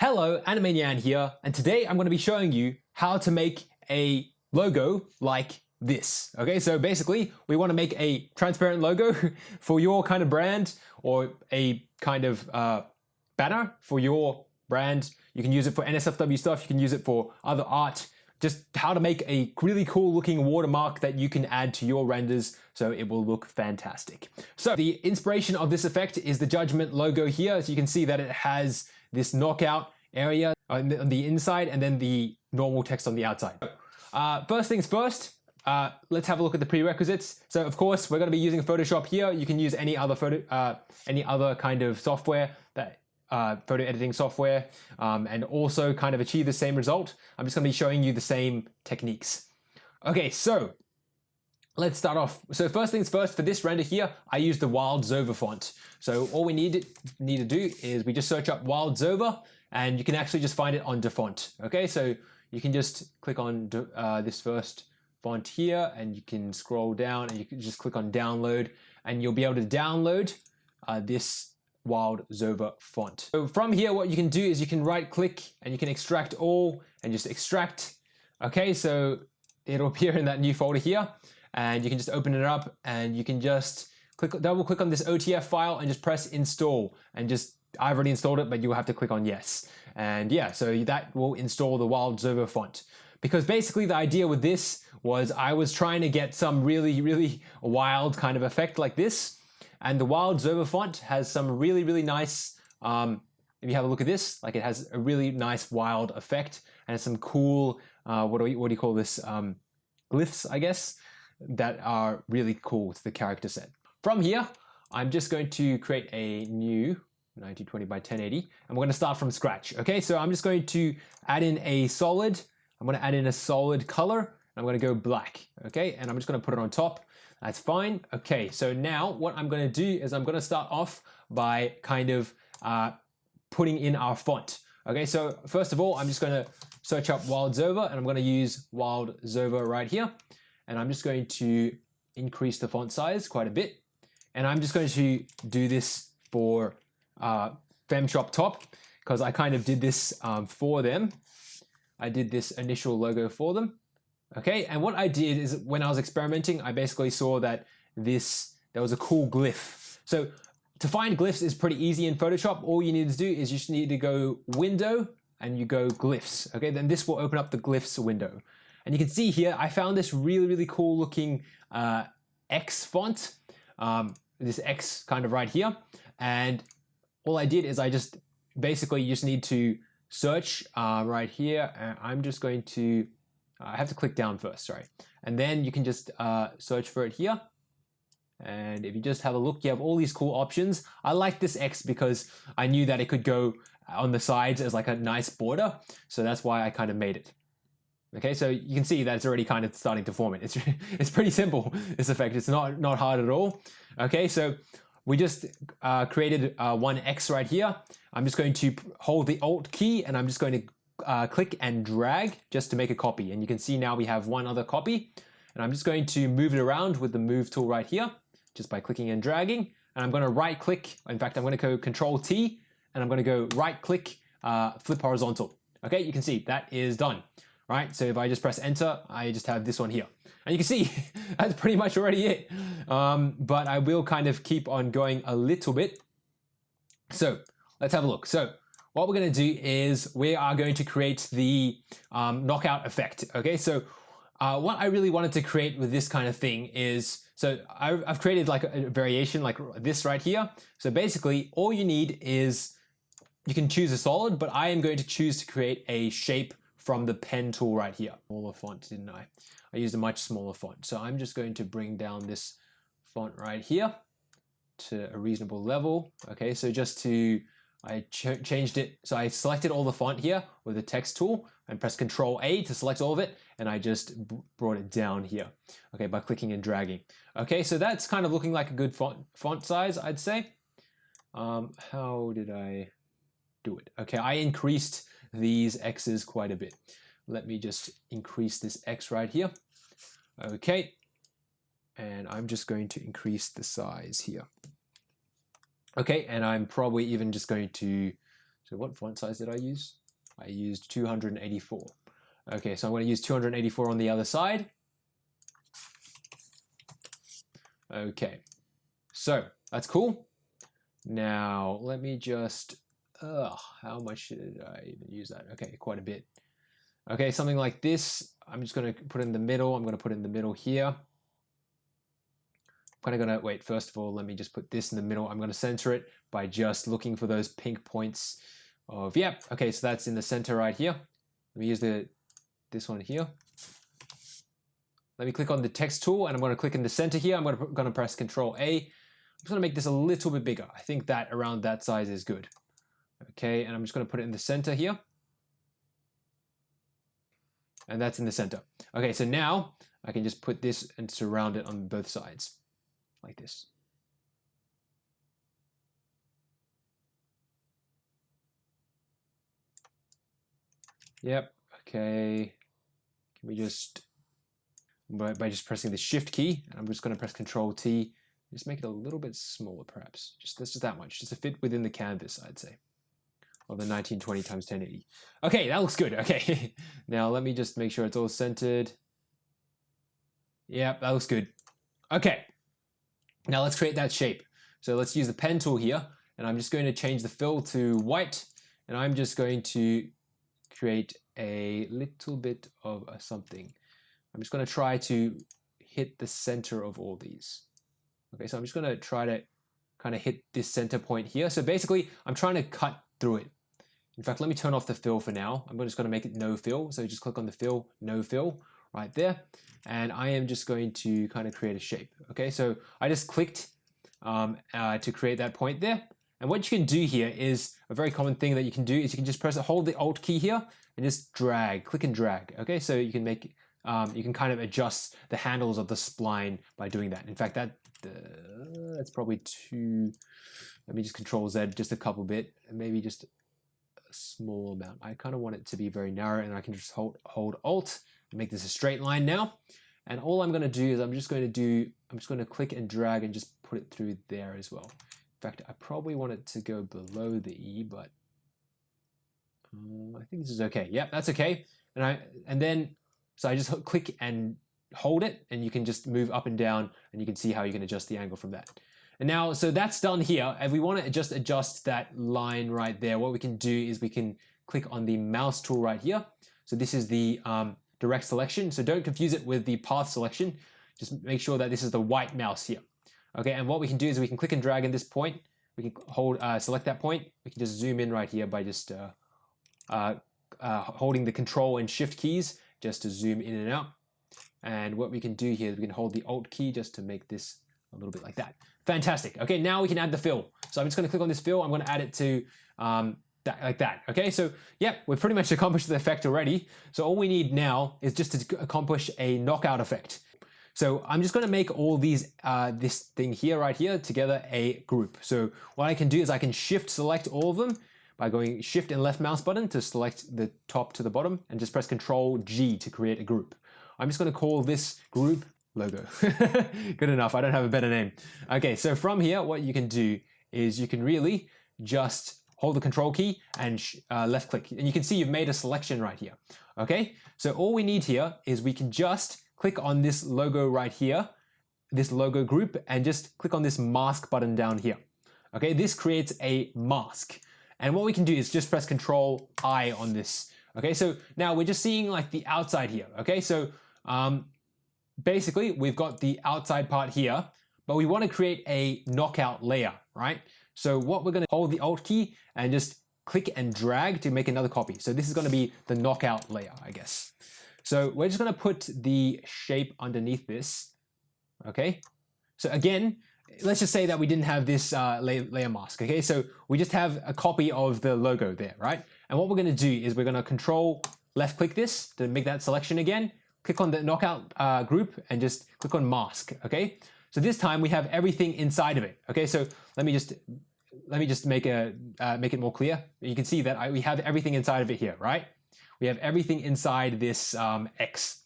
Hello, Animanian here, and today I'm going to be showing you how to make a logo like this. Okay, so basically we want to make a transparent logo for your kind of brand or a kind of uh, banner for your brand. You can use it for NSFW stuff, you can use it for other art, just how to make a really cool looking watermark that you can add to your renders so it will look fantastic. So the inspiration of this effect is the Judgment logo here. As you can see that it has this knockout area on the, on the inside and then the normal text on the outside. Uh, first things first, uh, let's have a look at the prerequisites. So of course, we're going to be using Photoshop here. You can use any other photo, uh, any other kind of software that uh, photo editing software um, and also kind of achieve the same result. I'm just going to be showing you the same techniques. Okay, so let's start off. So first things first, for this render here, I use the Wild Zova font. So all we need, need to do is we just search up Wild Zova and you can actually just find it on DaFont. Okay, so you can just click on uh, this first font here and you can scroll down and you can just click on download and you'll be able to download uh, this Wild Zova font. So from here, what you can do is you can right click and you can extract all and just extract. Okay, so it'll appear in that new folder here and you can just open it up and you can just click double click on this OTF file and just press install and just I've already installed it, but you'll have to click on yes. And yeah, so that will install the Wild Zova font. Because basically the idea with this was I was trying to get some really, really wild kind of effect like this. And the Wild Zova font has some really, really nice, um, if you have a look at this, like it has a really nice wild effect and some cool, uh, what, do we, what do you call this, um, glyphs, I guess, that are really cool to the character set. From here, I'm just going to create a new 1920 by 1080 and we're going to start from scratch okay? So I'm just going to add in a solid I'm going to add in a solid color I'm going to go black okay? And I'm just going to put it on top. That's fine okay? So now what I'm going to do is I'm going to start off by kind of uh, putting in our font okay? So first of all I'm just going to search up Wild Zova and I'm going to use Wild Zova right here and I'm just going to increase the font size quite a bit and I'm just going to do this for uh, FemShop top because I kind of did this um, for them. I did this initial logo for them. Okay, and what I did is when I was experimenting, I basically saw that this, there was a cool glyph. So to find glyphs is pretty easy in Photoshop. All you need to do is you just need to go window and you go glyphs. Okay, then this will open up the glyphs window. And you can see here, I found this really, really cool looking uh, X font, um, this X kind of right here. And all I did is I just basically you just need to search uh, right here. And I'm just going to, I have to click down first, sorry. And then you can just uh, search for it here. And if you just have a look, you have all these cool options. I like this X because I knew that it could go on the sides as like a nice border. So that's why I kind of made it. Okay, so you can see that it's already kind of starting to form it. It's, it's pretty simple, this effect. It's not, not hard at all. Okay, so we just uh, created uh, one X right here. I'm just going to hold the Alt key and I'm just going to uh, click and drag just to make a copy. And you can see now we have one other copy. And I'm just going to move it around with the move tool right here, just by clicking and dragging. And I'm going to right click. In fact, I'm going to go Control T and I'm going to go right click, uh, flip horizontal. Okay, you can see that is done right? So if I just press enter, I just have this one here. And you can see that's pretty much already it. Um, but I will kind of keep on going a little bit. So let's have a look. So what we're going to do is we are going to create the um, knockout effect. Okay, so uh, what I really wanted to create with this kind of thing is, so I've created like a variation like this right here. So basically all you need is, you can choose a solid, but I am going to choose to create a shape from the pen tool right here. Smaller font, didn't I? I used a much smaller font. So I'm just going to bring down this font right here to a reasonable level. Okay, so just to, I ch changed it. So I selected all the font here with the text tool and press Control A to select all of it. And I just brought it down here, okay, by clicking and dragging. Okay, so that's kind of looking like a good font, font size, I'd say. Um, how did I do it? Okay, I increased these x's quite a bit. Let me just increase this x right here. Okay, and I'm just going to increase the size here. Okay, and I'm probably even just going to So what font size did I use? I used 284. Okay, so I'm going to use 284 on the other side. Okay, so that's cool. Now let me just, ugh, how much did I even use that? Okay, quite a bit. Okay, something like this. I'm just going to put in the middle. I'm going to put in the middle here. I'm kind of going to, wait, first of all, let me just put this in the middle. I'm going to center it by just looking for those pink points of, yep, okay, so that's in the center right here. Let me use the this one here. Let me click on the text tool and I'm going to click in the center here. I'm going to, going to press Control A. I'm just going to make this a little bit bigger. I think that around that size is good. Okay, and I'm just going to put it in the center here. And that's in the center. Okay, so now I can just put this and surround it on both sides like this. Yep, okay. Can we just, by, by just pressing the shift key, and I'm just going to press control T, just make it a little bit smaller perhaps. Just, just that much, just to fit within the canvas, I'd say. Of the 1920 times 1080. Okay, that looks good. Okay, now let me just make sure it's all centered. Yep, that looks good. Okay, now let's create that shape. So let's use the pen tool here, and I'm just going to change the fill to white, and I'm just going to create a little bit of a something. I'm just going to try to hit the center of all these. Okay, so I'm just going to try to kind of hit this center point here. So basically, I'm trying to cut through it. In fact, let me turn off the fill for now. I'm just going to make it no fill. So just click on the fill, no fill right there. And I am just going to kind of create a shape. Okay, so I just clicked um, uh, to create that point there. And what you can do here is a very common thing that you can do is you can just press hold the alt key here and just drag, click and drag. Okay, so you can make um, you can kind of adjust the handles of the spline by doing that. In fact, that uh, that's probably too. Let me just control Z just a couple bit, and maybe just small amount. I kind of want it to be very narrow, and I can just hold hold Alt and make this a straight line now. And all I'm going to do is I'm just going to do I'm just going to click and drag and just put it through there as well. In fact, I probably want it to go below the E, but uh, I think this is okay. Yep, that's okay. And I and then so I just click and hold it, and you can just move up and down, and you can see how you can adjust the angle from that. And now, so that's done here. If we want to just adjust that line right there, what we can do is we can click on the mouse tool right here. So this is the um, direct selection. So don't confuse it with the path selection. Just make sure that this is the white mouse here. Okay, and what we can do is we can click and drag in this point. We can hold, uh, select that point. We can just zoom in right here by just uh, uh, uh, holding the control and shift keys just to zoom in and out. And what we can do here is we can hold the alt key just to make this a little bit like that. Fantastic. Okay, now we can add the fill. So I'm just gonna click on this fill. I'm gonna add it to um, that, like that. Okay, so yeah, we've pretty much accomplished the effect already. So all we need now is just to accomplish a knockout effect. So I'm just going to make all these, uh, this thing here, right here, together a group. So what I can do is I can shift select all of them by going shift and left mouse button to select the top to the bottom and just press control G to create a group. I'm just going to call this group logo. Good enough. I don't have a better name. Okay, so from here, what you can do is you can really just hold the control key and uh, left click. And you can see you've made a selection right here. Okay, so all we need here is we can just click on this logo right here, this logo group, and just click on this mask button down here. Okay, this creates a mask. And what we can do is just press Control I on this. Okay, so now we're just seeing like the outside here. Okay, so um, basically we've got the outside part here, but we want to create a knockout layer, right? So what we're going to hold the Alt key and just click and drag to make another copy. So this is going to be the knockout layer, I guess. So we're just going to put the shape underneath this. Okay. So again, let's just say that we didn't have this uh, layer mask. Okay. So we just have a copy of the logo there, right? And what we're going to do is we're going to control left click this to make that selection again. Click on the knockout uh, group and just click on mask. Okay. So this time we have everything inside of it. Okay. So let me just let me just make a uh, make it more clear. You can see that I, we have everything inside of it here, right? we have everything inside this um, X.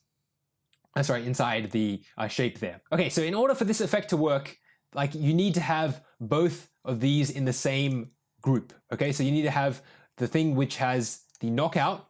That's right, inside the uh, shape there. Okay, so in order for this effect to work, like you need to have both of these in the same group. Okay, so you need to have the thing which has the knockout.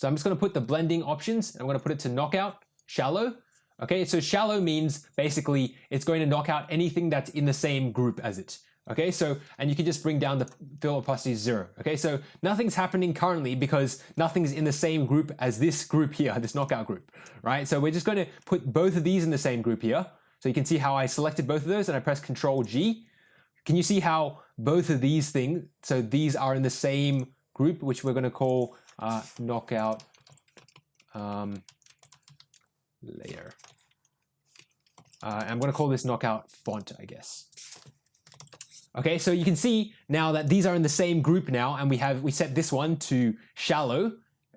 So I'm just going to put the blending options. I'm going to put it to knockout, shallow. Okay, so shallow means basically it's going to knock out anything that's in the same group as it. Okay, so, and you can just bring down the fill opacity zero. Okay, so nothing's happening currently because nothing's in the same group as this group here, this knockout group, right? So we're just going to put both of these in the same group here. So you can see how I selected both of those and I press Control G. Can you see how both of these things, so these are in the same group, which we're going to call uh, knockout um, layer. Uh, I'm going to call this knockout font, I guess. Okay, so you can see now that these are in the same group now, and we have we set this one to shallow,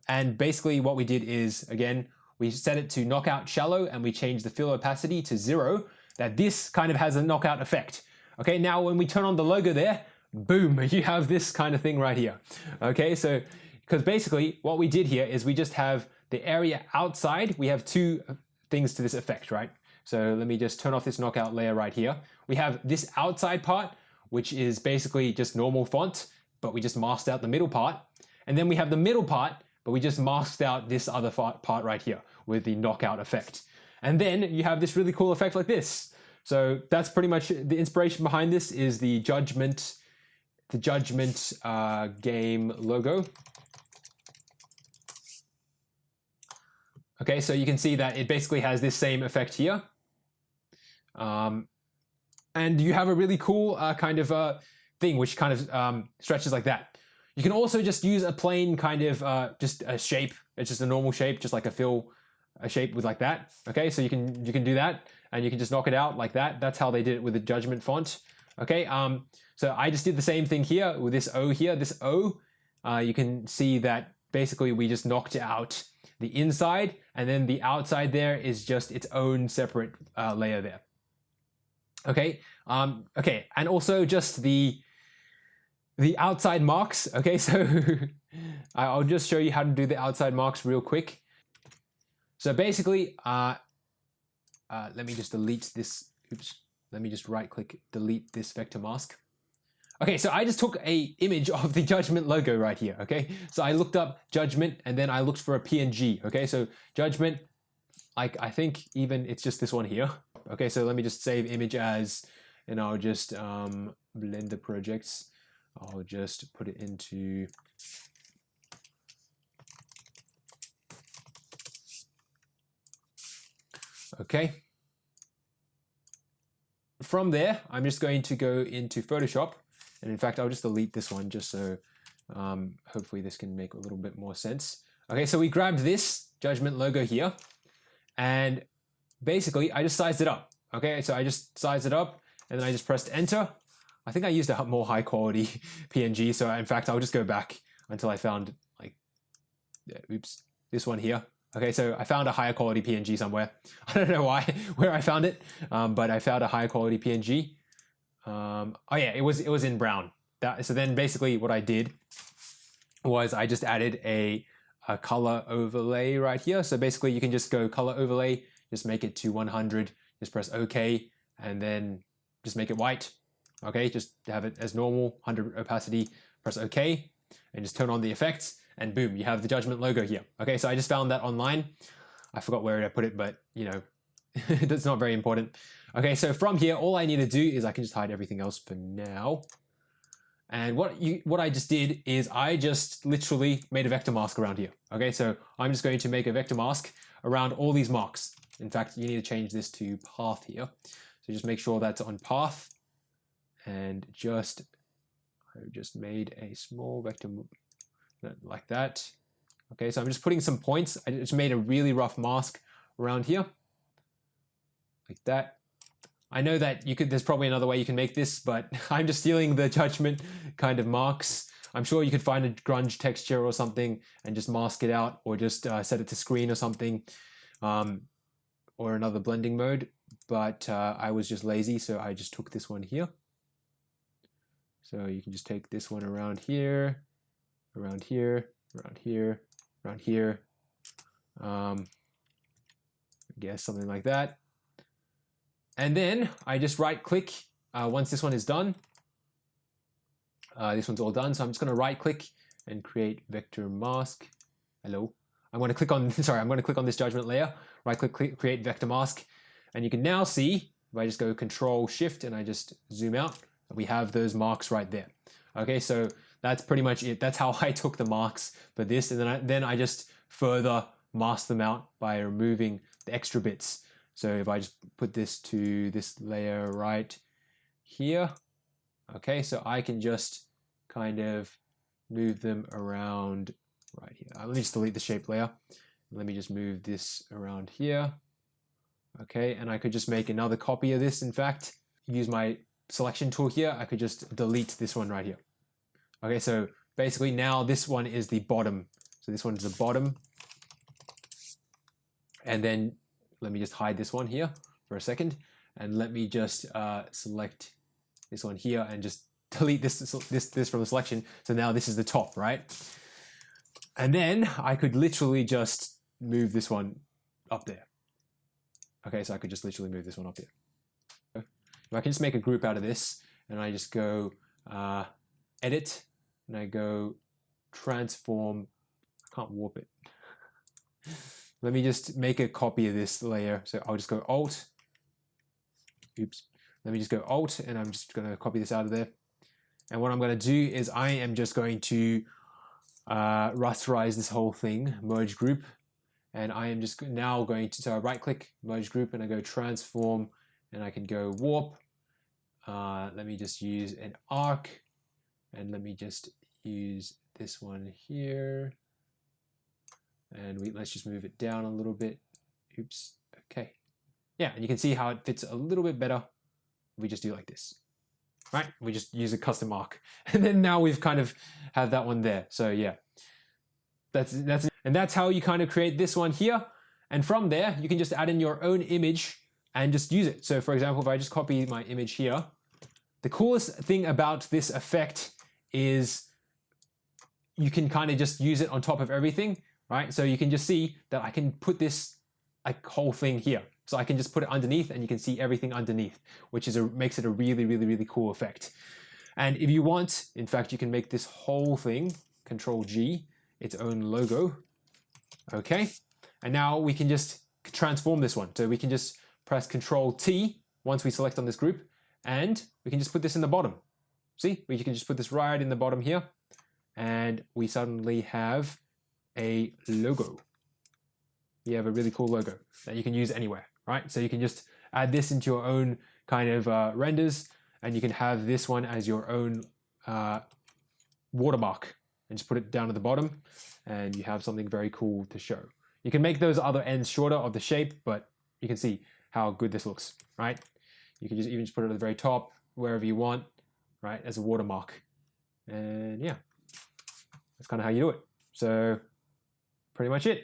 and basically what we did is again we set it to knockout shallow, and we changed the fill opacity to zero. That this kind of has a knockout effect. Okay, now when we turn on the logo there, boom, you have this kind of thing right here. Okay, so because basically what we did here is we just have the area outside. We have two things to this effect, right? So let me just turn off this knockout layer right here. We have this outside part which is basically just normal font, but we just masked out the middle part. And then we have the middle part, but we just masked out this other part right here with the knockout effect. And then you have this really cool effect like this. So that's pretty much the inspiration behind this is the Judgment, the Judgment uh, game logo. Okay, so you can see that it basically has this same effect here. Um, and you have a really cool uh, kind of uh, thing which kind of um, stretches like that. You can also just use a plain kind of uh, just a shape. It's just a normal shape, just like a fill a shape with like that. Okay, so you can you can do that, and you can just knock it out like that. That's how they did it with the Judgment font. Okay, um, so I just did the same thing here with this O here. This O, uh, you can see that basically we just knocked it out the inside, and then the outside there is just its own separate uh, layer there. Okay, um, okay, and also just the the outside marks. Okay, so I'll just show you how to do the outside marks real quick. So basically, uh, uh, let me just delete this. Oops, let me just right click, delete this vector mask. Okay, so I just took a image of the Judgment logo right here, okay? So I looked up Judgment and then I looked for a PNG, okay? So Judgment, like I think even it's just this one here. Okay, so let me just save image as, and I'll just um, Blender projects. I'll just put it into Okay. From there, I'm just going to go into Photoshop. And in fact, I'll just delete this one just so um, hopefully this can make a little bit more sense. Okay, so we grabbed this Judgment logo here. And basically I just sized it up. Okay, so I just sized it up and then I just pressed enter. I think I used a more high quality PNG. So in fact, I'll just go back until I found like, oops, this one here. Okay, so I found a higher quality PNG somewhere. I don't know why, where I found it, um, but I found a higher quality PNG. Um, oh yeah, it was it was in brown. That, so then basically what I did was I just added a, a color overlay right here. So basically you can just go color overlay just make it to 100, just press OK, and then just make it white. Okay, just have it as normal, 100 opacity, press OK, and just turn on the effects, and boom, you have the Judgment logo here. Okay, so I just found that online. I forgot where I put it, but you know, that's not very important. Okay, so from here, all I need to do is I can just hide everything else for now. And what you what I just did is I just literally made a vector mask around here. Okay, so I'm just going to make a vector mask around all these marks. In fact, you need to change this to path here. So just make sure that's on path and just, I just made a small vector like that. Okay, so I'm just putting some points. I just made a really rough mask around here like that. I know that you could, there's probably another way you can make this, but I'm just stealing the judgment kind of marks. I'm sure you could find a grunge texture or something and just mask it out or just uh, set it to screen or something. Um, or another blending mode, but uh, I was just lazy, so I just took this one here. So you can just take this one around here, around here, around here, around here. Um, I guess something like that. And then I just right click uh, once this one is done. Uh, this one's all done, so I'm just going to right click and create vector mask. Hello. I'm going to click on, sorry, I'm going to click on this judgment layer, right click, click, create vector mask. And you can now see, if I just go control shift and I just zoom out, we have those marks right there. Okay, so that's pretty much it. That's how I took the marks for this. And then I, then I just further mask them out by removing the extra bits. So if I just put this to this layer right here, okay, so I can just kind of move them around right here. Uh, let me just delete the shape layer. Let me just move this around here. Okay, and I could just make another copy of this. In fact, use my selection tool here, I could just delete this one right here. Okay, so basically now this one is the bottom. So this one is the bottom. And then let me just hide this one here for a second. And let me just uh, select this one here and just delete this, this, this from the selection. So now this is the top, right? And then I could literally just move this one up there. Okay, so I could just literally move this one up there. I can just make a group out of this and I just go uh, edit and I go transform, I can't warp it. Let me just make a copy of this layer. So I'll just go Alt, oops. Let me just go Alt and I'm just gonna copy this out of there. And what I'm gonna do is I am just going to uh, rasterize this whole thing, merge group. And I am just now going to, so I right click, merge group, and I go transform, and I can go warp. Uh, let me just use an arc, and let me just use this one here. And we, let's just move it down a little bit. Oops, okay. Yeah, and you can see how it fits a little bit better. We just do like this right? We just use a custom arc. And then now we've kind of have that one there. So yeah, that's, that's, and that's how you kind of create this one here. And from there, you can just add in your own image and just use it. So for example, if I just copy my image here, the coolest thing about this effect is you can kind of just use it on top of everything, right? So you can just see that I can put this like whole thing here. So I can just put it underneath and you can see everything underneath, which is a, makes it a really, really, really cool effect. And if you want, in fact, you can make this whole thing, Control G, its own logo. Okay. And now we can just transform this one. So we can just press Control T once we select on this group and we can just put this in the bottom. See, we can just put this right in the bottom here and we suddenly have a logo. You have a really cool logo that you can use anywhere right? So you can just add this into your own kind of uh, renders and you can have this one as your own uh, watermark and just put it down at the bottom and you have something very cool to show. You can make those other ends shorter of the shape, but you can see how good this looks, right? You can just even just put it at the very top, wherever you want, right, as a watermark. And yeah, that's kind of how you do it. So pretty much it.